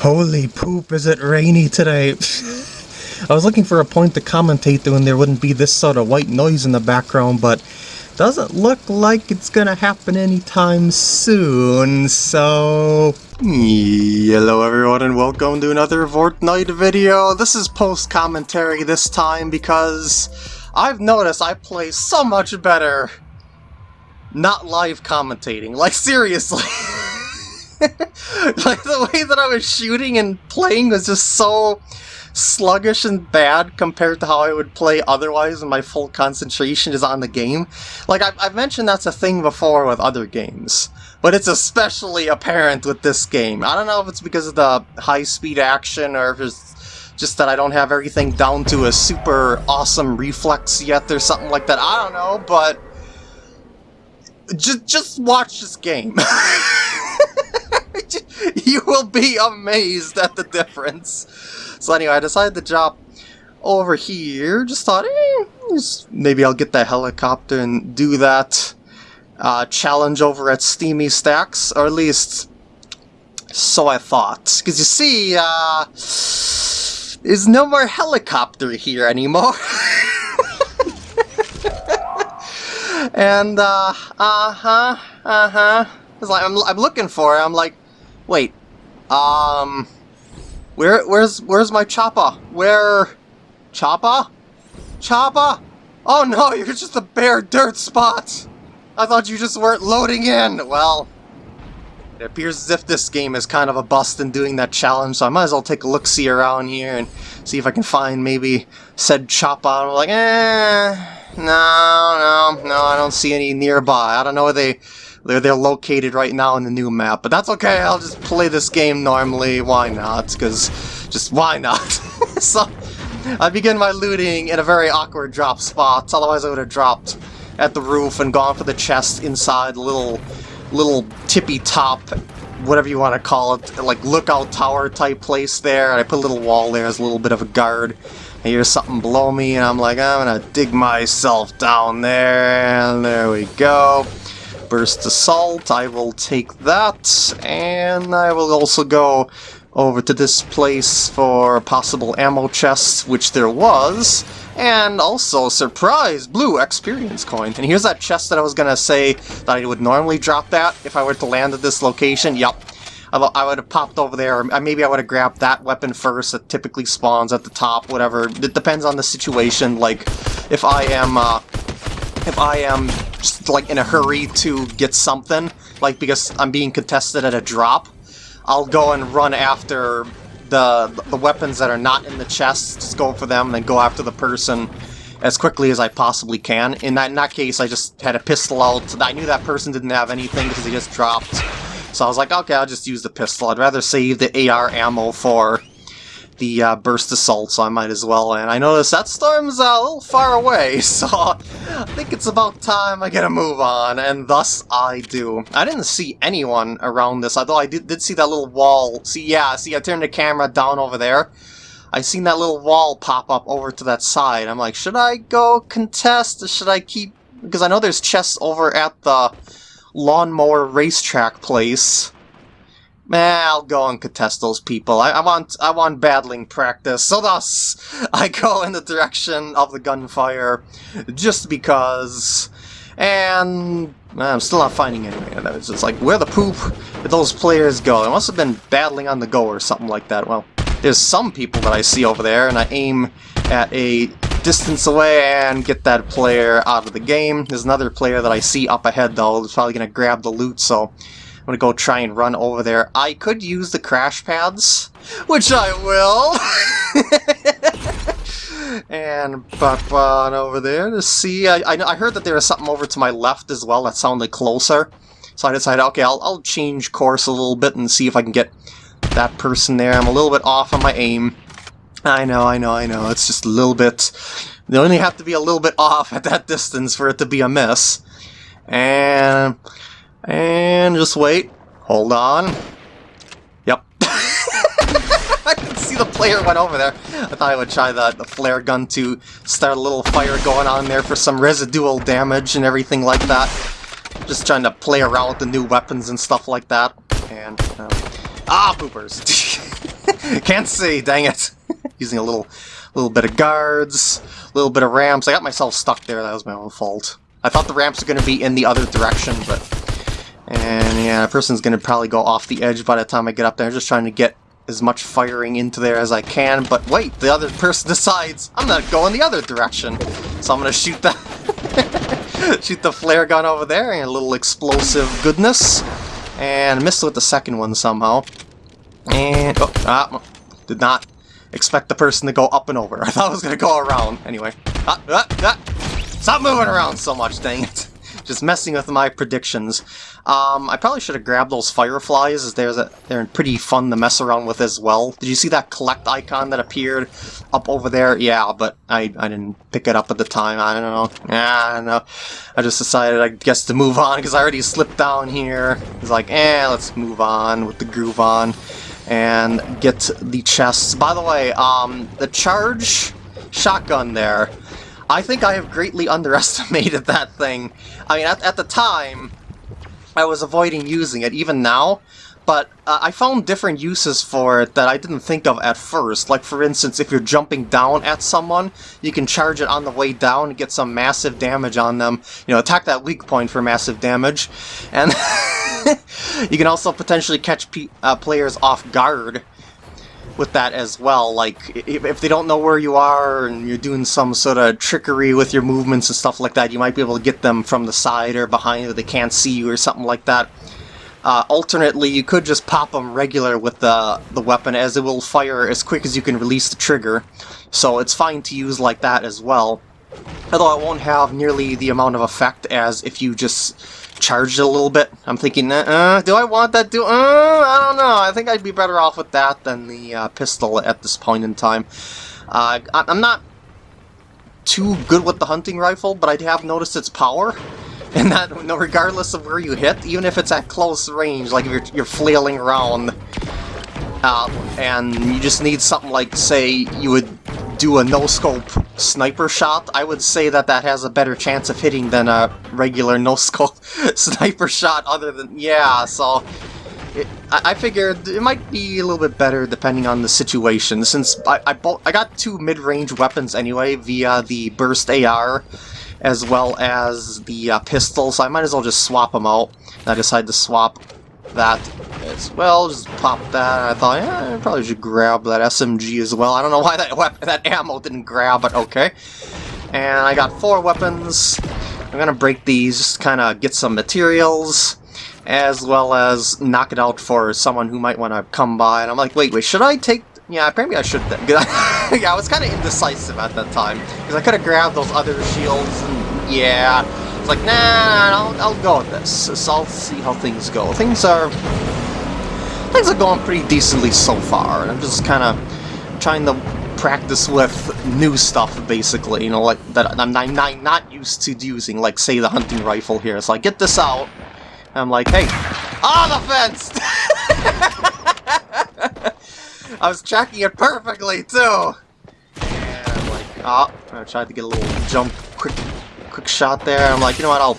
Holy poop, is it rainy today? I was looking for a point to commentate to and there wouldn't be this sort of white noise in the background, but doesn't look like it's gonna happen anytime soon, so... Hmm. Hello everyone and welcome to another Fortnite video. This is post-commentary this time because I've noticed I play so much better not live commentating. Like, seriously. like the way that I was shooting and playing was just so sluggish and bad compared to how I would play otherwise when my full concentration is on the game. Like, I've, I've mentioned that's a thing before with other games, but it's especially apparent with this game. I don't know if it's because of the high-speed action or if it's just that I don't have everything down to a super awesome reflex yet or something like that. I don't know, but just, just watch this game. you will be amazed at the difference. So anyway, I decided to drop over here. Just thought, eh, just maybe I'll get that helicopter and do that uh, challenge over at Steamy Stacks, or at least so I thought. Because you see, uh, there's no more helicopter here anymore. and, uh, uh-huh, uh-huh. It's like, I'm, I'm looking for it, I'm like, Wait, um, where, where's, where's my chopper? Where, chopper? Chopper? Oh no, you're just a bare dirt spot! I thought you just weren't loading in! Well, it appears as if this game is kind of a bust in doing that challenge, so I might as well take a look-see around here and see if I can find maybe said chopper. I'm like, eh, no, no, don't see any nearby. I don't know where they they're, they're located right now in the new map, but that's okay, I'll just play this game normally, why not? Because, just why not? so, I begin my looting in a very awkward drop spot, otherwise I would have dropped at the roof and gone for the chest inside the little, little tippy top, whatever you want to call it, like lookout tower type place there, and I put a little wall there as a little bit of a guard. I hear something below me, and I'm like, I'm gonna dig myself down there, and there we go. Burst Assault, I will take that, and I will also go over to this place for possible ammo chests, which there was, and also, surprise, blue experience coin. And here's that chest that I was gonna say that I would normally drop that if I were to land at this location. Yup. I would have popped over there, or maybe I would have grabbed that weapon first that typically spawns at the top, whatever. It depends on the situation, like, if I am, uh, if I am just like in a hurry to get something, like because I'm being contested at a drop, I'll go and run after the the weapons that are not in the chest, just go for them, and then go after the person as quickly as I possibly can. In that, in that case, I just had a pistol out. I knew that person didn't have anything because he just dropped. So I was like, okay, I'll just use the pistol. I'd rather save the AR ammo for the uh, burst assault, so I might as well. And I noticed that storm's uh, a little far away, so I think it's about time I get a move on, and thus I do. I didn't see anyone around this, although I did, did see that little wall. See, yeah, see, I turned the camera down over there. I seen that little wall pop up over to that side. I'm like, should I go contest, or should I keep... Because I know there's chests over at the lawnmower racetrack place. Man, I'll go and contest those people. I, I, want I want battling practice, so thus I go in the direction of the gunfire just because. And I'm still not finding anything. It's just like, where the poop did those players go? They must have been battling on the go or something like that. Well, there's some people that I see over there, and I aim at a distance away and get that player out of the game. There's another player that I see up ahead, though, who's probably going to grab the loot, so I'm gonna go try and run over there. I could use the crash pads, which I will. and pop on over there to see. I, I, I, heard that there was something over to my left as well that sounded closer. So I decided, okay, I'll, I'll change course a little bit and see if I can get that person there. I'm a little bit off on my aim. I know, I know, I know. It's just a little bit... They only have to be a little bit off at that distance for it to be a miss. And and just wait. Hold on. Yep. I can see the player went over there. I thought I would try the, the flare gun to start a little fire going on there for some residual damage and everything like that. Just trying to play around with the new weapons and stuff like that. And, um, ah, poopers. Can't see, dang it. Using a little little bit of guards, a little bit of ramps. I got myself stuck there, that was my own fault. I thought the ramps were going to be in the other direction, but... And yeah, a person's going to probably go off the edge by the time I get up there. Just trying to get as much firing into there as I can, but wait, the other person decides I'm not going the other direction. So I'm going to shoot the... shoot the flare gun over there, and a little explosive goodness. And missed with the second one somehow. And, oh, ah, did not expect the person to go up and over. I thought it was going to go around. Anyway. Ah, ah, ah. Stop moving around so much, dang it. Just messing with my predictions. Um, I probably should have grabbed those fireflies, as there's a, they're pretty fun to mess around with as well. Did you see that collect icon that appeared up over there? Yeah, but I, I didn't pick it up at the time. I don't know. Yeah, I know. I just decided, I guess, to move on, because I already slipped down here. It's like, eh, let's move on with the groove on and get the chests. By the way, um, the charge shotgun there, I think I have greatly underestimated that thing. I mean, at, at the time, I was avoiding using it, even now, but uh, I found different uses for it that I didn't think of at first. Like, for instance, if you're jumping down at someone, you can charge it on the way down and get some massive damage on them. You know, attack that weak point for massive damage. And you can also potentially catch uh, players off guard with that as well. Like, if they don't know where you are and you're doing some sort of trickery with your movements and stuff like that, you might be able to get them from the side or behind or they can't see you or something like that. Uh, alternately, you could just pop them regular with the, the weapon as it will fire as quick as you can release the trigger. So it's fine to use like that as well. Although it won't have nearly the amount of effect as if you just charged it a little bit. I'm thinking, uh, do I want that? Do uh, I don't know. I think I'd be better off with that than the uh, pistol at this point in time. Uh, I'm not too good with the hunting rifle, but I have noticed its power. And that, no regardless of where you hit, even if it's at close range, like if you're, you're flailing around, uh, and you just need something like, say, you would do a no-scope sniper shot, I would say that that has a better chance of hitting than a regular no-scope sniper shot other than... Yeah, so... I, I figured it might be a little bit better depending on the situation, since I, I, I got two mid-range weapons anyway via the Burst AR, as well as the uh, pistol, so I might as well just swap them out. And I decided to swap that as well, just pop that. I thought, yeah, I probably should grab that SMG as well. I don't know why that weapon, that ammo didn't grab, but okay. And I got four weapons. I'm gonna break these, just kind of get some materials, as well as knock it out for someone who might want to come by. And I'm like, wait, wait, should I take yeah, apparently I should. yeah, I was kind of indecisive at that time because I could have grabbed those other shields. and Yeah, it's like nah, I'll, I'll go with this. So I'll see how things go. Things are things are going pretty decently so far, and I'm just kind of trying to practice with new stuff, basically. You know, like that I'm not, I'm not used to using, like say the hunting rifle here. So I get this out. I'm like, hey, ah, the fence! I was tracking it perfectly, too! And like, oh, I tried to get a little jump, quick quick shot there. I'm like, you know what, I'll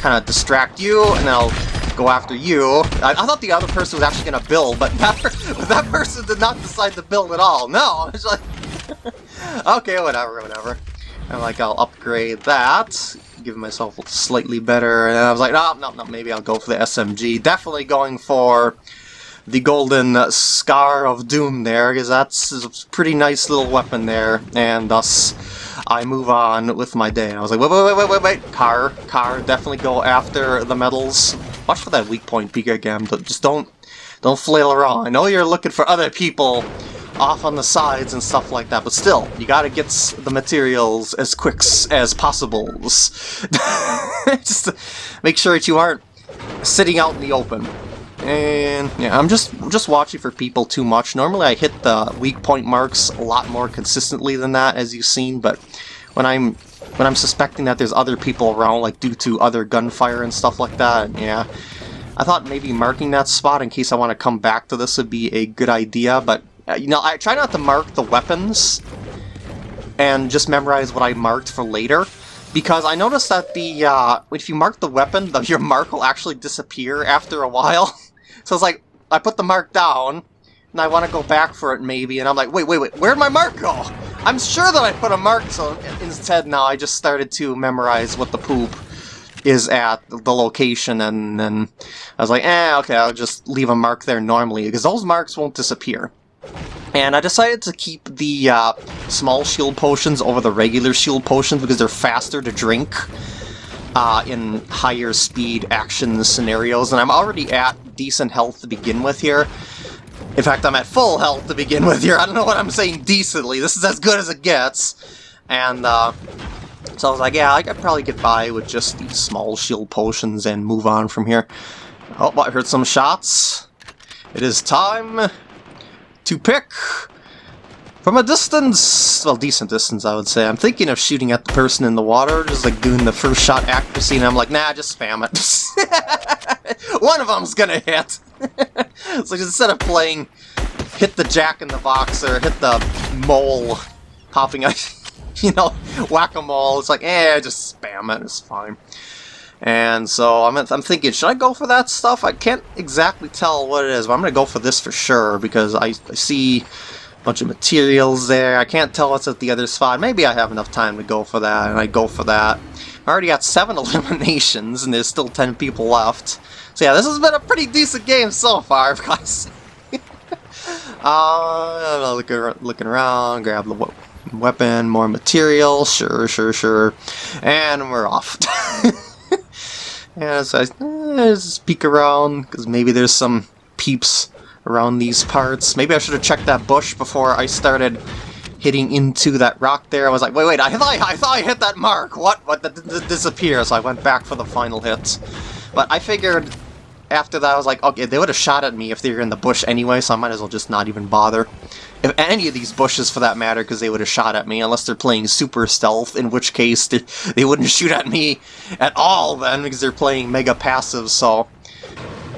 kind of distract you, and then I'll go after you. I, I, thought the other person was actually going to build, but that, that person did not decide to build at all. No, it's like, okay, whatever, whatever. I'm like, I'll upgrade that, give myself slightly better, and I was like, no, no, no, maybe I'll go for the SMG. Definitely going for the golden uh, Scar of Doom there, because that's a pretty nice little weapon there, and thus I move on with my day. And I was like, wait, wait, wait, wait, wait, wait, car, car, definitely go after the medals. Watch for that weak point, Pika Gam, just don't, don't flail around. I know you're looking for other people off on the sides and stuff like that, but still, you gotta get the materials as quick as possible. just make sure that you aren't sitting out in the open. And yeah, I'm just just watching for people too much. Normally I hit the weak point marks a lot more consistently than that, as you've seen, but when I'm when I'm suspecting that there's other people around, like due to other gunfire and stuff like that, yeah. I thought maybe marking that spot in case I want to come back to this would be a good idea, but, uh, you know, I try not to mark the weapons and just memorize what I marked for later, because I noticed that the, uh, if you mark the weapon, the, your mark will actually disappear after a while. So it's like, I put the mark down, and I want to go back for it maybe, and I'm like, wait, wait, wait, where'd my mark go? I'm sure that I put a mark, so instead now I just started to memorize what the poop is at the location, and then I was like, eh, okay, I'll just leave a mark there normally, because those marks won't disappear. And I decided to keep the uh, small shield potions over the regular shield potions because they're faster to drink uh, in higher speed action scenarios, and I'm already at decent health to begin with here. In fact, I'm at full health to begin with here. I don't know what I'm saying decently. This is as good as it gets. And, uh, so I was like, yeah, I could probably get by with just these small shield potions and move on from here. Oh, I heard some shots. It is time to pick from a distance, well, decent distance, I would say. I'm thinking of shooting at the person in the water, just like doing the first shot accuracy, and I'm like, nah, just spam it. One of them's gonna hit. so instead of playing hit the jack in the box or hit the mole popping up, you know, whack-a-mole, it's like, eh, just spam it, it's fine. And so I'm, I'm thinking, should I go for that stuff? I can't exactly tell what it is, but I'm going to go for this for sure, because I, I see a bunch of materials there. I can't tell what's at the other spot. Maybe I have enough time to go for that, and I go for that. I already got seven eliminations, and there's still ten people left. So yeah, this has been a pretty decent game so far, guys. uh, looking, looking around, grab the weapon, more material, sure, sure, sure, and we're off. yeah, so I eh, just peek around, because maybe there's some peeps around these parts. Maybe I should have checked that bush before I started hitting into that rock there. I was like, wait, wait, I thought I, thought I hit that mark. What? What? That did disappear. So I went back for the final hit. But I figured after that, I was like, okay, they would have shot at me if they were in the bush anyway, so I might as well just not even bother. If any of these bushes, for that matter, because they would have shot at me, unless they're playing super stealth, in which case they, they wouldn't shoot at me at all then, because they're playing mega passive, so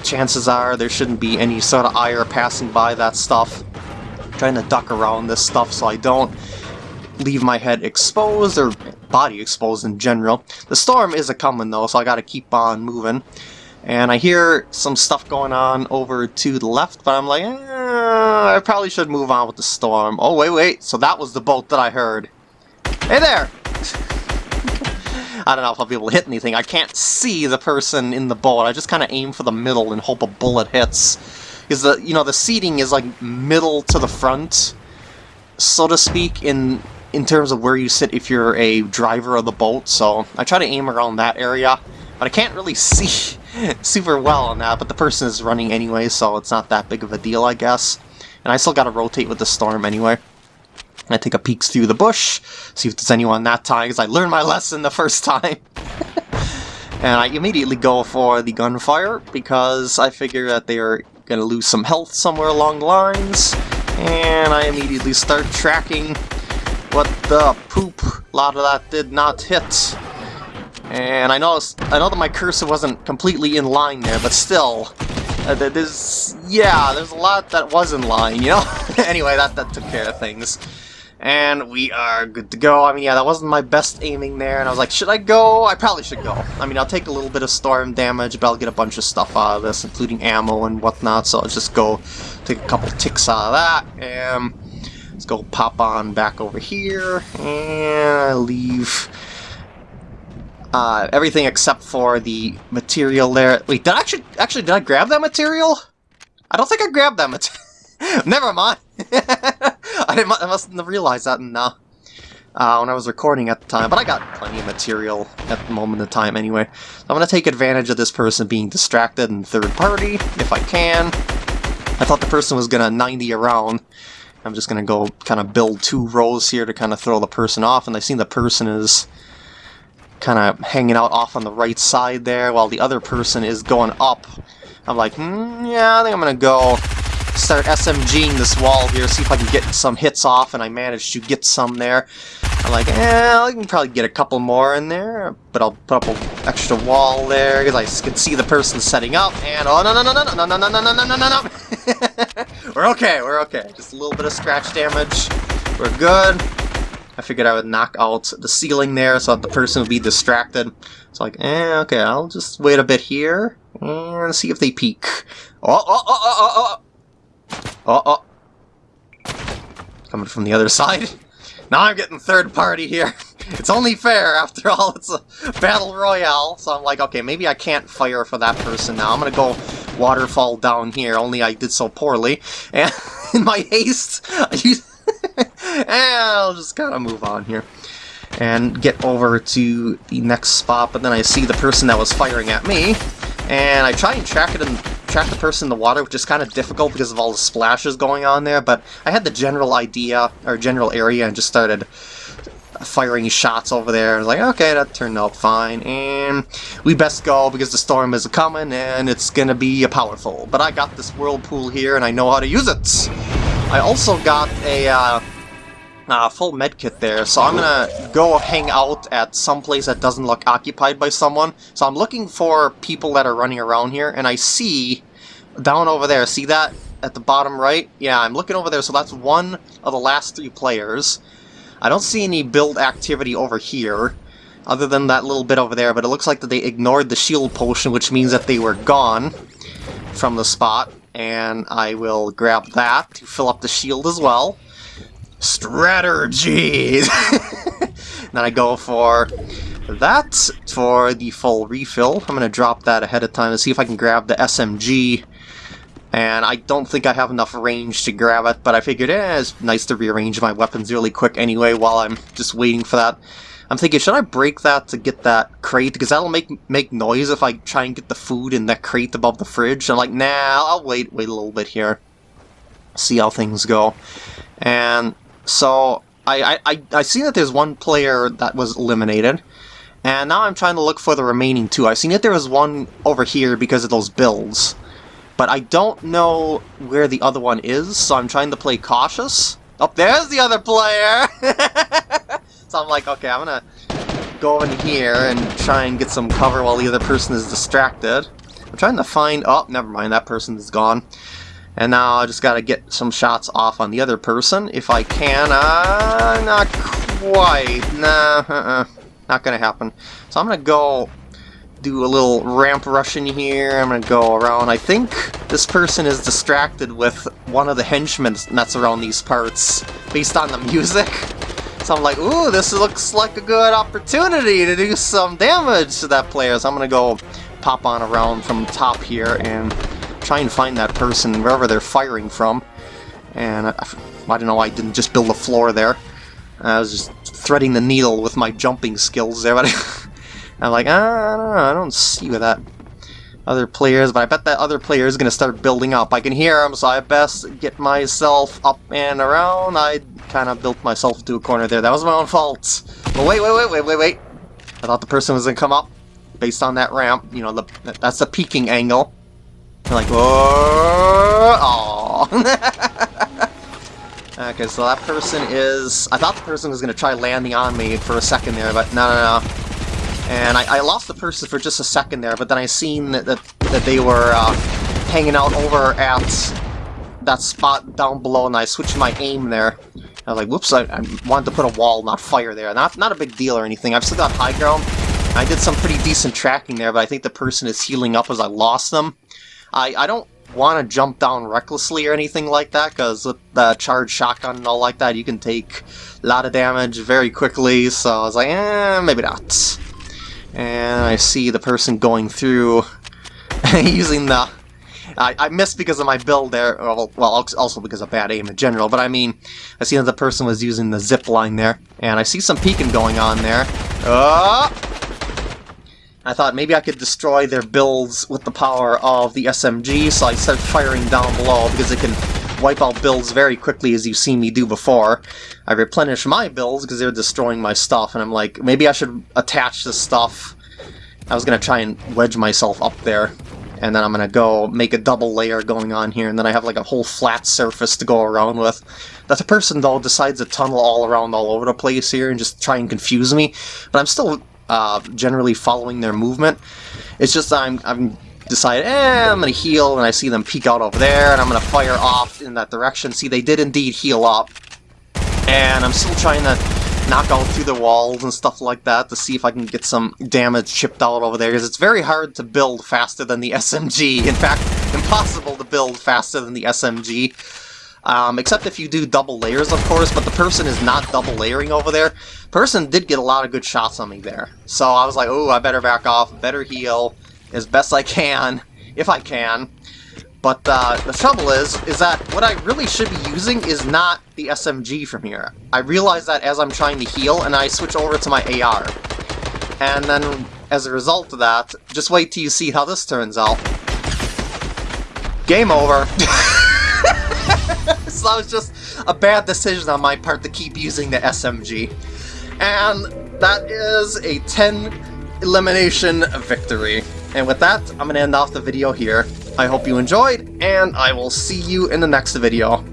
chances are there shouldn't be any sort of ire passing by that stuff. I'm trying to duck around this stuff so I don't leave my head exposed, or body exposed in general. The storm is a-coming though, so I gotta keep on moving. And I hear some stuff going on over to the left, but I'm like, eh, I probably should move on with the storm. Oh, wait, wait, so that was the boat that I heard. Hey there! I don't know if I'll be able to hit anything. I can't see the person in the boat. I just kind of aim for the middle and hope a bullet hits. Because the you know the seating is like middle to the front, so to speak, in in terms of where you sit if you're a driver of the boat. So I try to aim around that area, but I can't really see super well on that. But the person is running anyway, so it's not that big of a deal, I guess. And I still got to rotate with the storm anyway. I take a peek through the bush, see if there's anyone that time, because I learned my lesson the first time. and I immediately go for the gunfire, because I figure that they are to lose some health somewhere along the lines. And I immediately start tracking what the poop. A lot of that did not hit. And I know I know that my cursor wasn't completely in line there, but still, uh, there's yeah, there's a lot that was in line, you know. anyway, that that took care of things. And we are good to go. I mean, yeah, that wasn't my best aiming there, and I was like, should I go? I probably should go. I mean, I'll take a little bit of storm damage, but I'll get a bunch of stuff out of this, including ammo and whatnot, so I'll just go take a couple ticks out of that, and let's go pop on back over here, and leave uh, everything except for the material there. Wait, did I actually, actually, did I grab that material? I don't think I grabbed that material. Never mind. I, didn't, I mustn't have realized that uh, uh, when I was recording at the time, but I got plenty of material at the moment of time anyway. So I'm going to take advantage of this person being distracted and third party, if I can. I thought the person was going to 90 around. I'm just going to go kind of build two rows here to kind of throw the person off, and I see the person is kind of hanging out off on the right side there, while the other person is going up. I'm like, hmm, yeah, I think I'm going to go start SMGing this wall here, see if I can get some hits off, and I managed to get some there. I'm like, eh, I can probably get a couple more in there, but I'll put up an extra wall there, because I can see the person setting up, and oh, no, no, no, no, no, no, no, no, no, no, no, no, no, We're okay, we're okay. Just a little bit of scratch damage. We're good. I figured I would knock out the ceiling there so that the person would be distracted. It's like, eh, okay, I'll just wait a bit here and see if they peek. Oh, oh, oh, oh, oh, oh! Oh, oh. Coming from the other side. Now I'm getting third party here. It's only fair, after all, it's a battle royale. So I'm like, okay, maybe I can't fire for that person now. I'm gonna go waterfall down here, only I did so poorly. And in my haste, I used... I'll just kind of move on here. And get over to the next spot, but then I see the person that was firing at me. And I try and track it and track the person in the water, which is kind of difficult because of all the splashes going on there, but I had the general idea, or general area, and just started firing shots over there. I was like, okay, that turned out fine, and we best go because the storm is coming and it's gonna be powerful. But I got this whirlpool here and I know how to use it. I also got a uh, uh, full medkit there, so I'm gonna go hang out at some place that doesn't look occupied by someone. So I'm looking for people that are running around here, and I see down over there, see that at the bottom right? Yeah, I'm looking over there, so that's one of the last three players. I don't see any build activity over here, other than that little bit over there, but it looks like that they ignored the shield potion, which means that they were gone from the spot, and I will grab that to fill up the shield as well. Strategy! then I go for that for the full refill. I'm going to drop that ahead of time to see if I can grab the SMG and I don't think I have enough range to grab it, but I figured eh, it's nice to rearrange my weapons really quick anyway while I'm just waiting for that. I'm thinking, should I break that to get that crate? Because that'll make make noise if I try and get the food in that crate above the fridge. I'm like, nah, I'll wait, wait a little bit here. See how things go. And so, I, I, I see that there's one player that was eliminated. And now I'm trying to look for the remaining two. I've seen that there was one over here because of those builds but I don't know where the other one is, so I'm trying to play cautious. Oh, there's the other player! so I'm like, okay, I'm gonna go in here and try and get some cover while the other person is distracted. I'm trying to find... Oh, never mind, that person is gone. And now I just gotta get some shots off on the other person, if I can. Uh, not quite. Nah, uh -uh. Not gonna happen. So I'm gonna go do a little ramp rush in here. I'm gonna go around. I think this person is distracted with one of the henchmen that's around these parts based on the music. So I'm like, ooh, this looks like a good opportunity to do some damage to that player. So I'm gonna go pop on around from top here and try and find that person wherever they're firing from. And I, I don't know why I didn't just build a floor there. I was just threading the needle with my jumping skills there, but I'm like, ah, I don't know, I don't see where that other players, but I bet that other player is going to start building up. I can hear him, so I best get myself up and around. I kind of built myself into a corner there. That was my own fault. But wait, wait, wait, wait, wait, wait. I thought the person was going to come up based on that ramp. You know, the that's the peaking angle. I'm like, oh, okay, so that person is... I thought the person was going to try landing on me for a second there, but no, no, no. And I, I, lost the person for just a second there, but then I seen that, that, that they were uh, hanging out over at that spot down below, and I switched my aim there. I was like, whoops, I, I, wanted to put a wall, not fire there. Not, not a big deal or anything. I've still got high ground. I did some pretty decent tracking there, but I think the person is healing up as I lost them. I, I don't want to jump down recklessly or anything like that, because with the charged shotgun and all like that, you can take a lot of damage very quickly, so I was like, eh, maybe not. And I see the person going through using the... I, I missed because of my build there, well, also because of bad aim in general, but I mean, I see that the person was using the zip line there, and I see some peeking going on there. Oh! I thought maybe I could destroy their builds with the power of the SMG, so I started firing down below because it can wipe out builds very quickly as you've seen me do before. I replenish my builds because they're destroying my stuff, and I'm like, maybe I should attach this stuff. I was going to try and wedge myself up there, and then I'm going to go make a double layer going on here, and then I have like a whole flat surface to go around with. That the person, though, decides to tunnel all around all over the place here and just try and confuse me, but I'm still uh, generally following their movement. It's just I'm, I'm decide, eh, I'm to heal, and I see them peek out over there, and I'm to fire off in that direction. See, they did indeed heal up, and I'm still trying to knock out through the walls and stuff like that to see if I can get some damage chipped out over there, because it's very hard to build faster than the SMG. In fact, impossible to build faster than the SMG. Um, except if you do double layers, of course, but the person is not double layering over there. Person did get a lot of good shots on me there. So I was like, oh, I better back off, better heal as best I can, if I can. But uh, the trouble is, is that what I really should be using is not the SMG from here. I realize that as I'm trying to heal, and I switch over to my AR. And then, as a result of that, just wait till you see how this turns out. Game over. so that was just a bad decision on my part to keep using the SMG. And that is a 10 elimination victory. And with that, I'm going to end off the video here. I hope you enjoyed, and I will see you in the next video.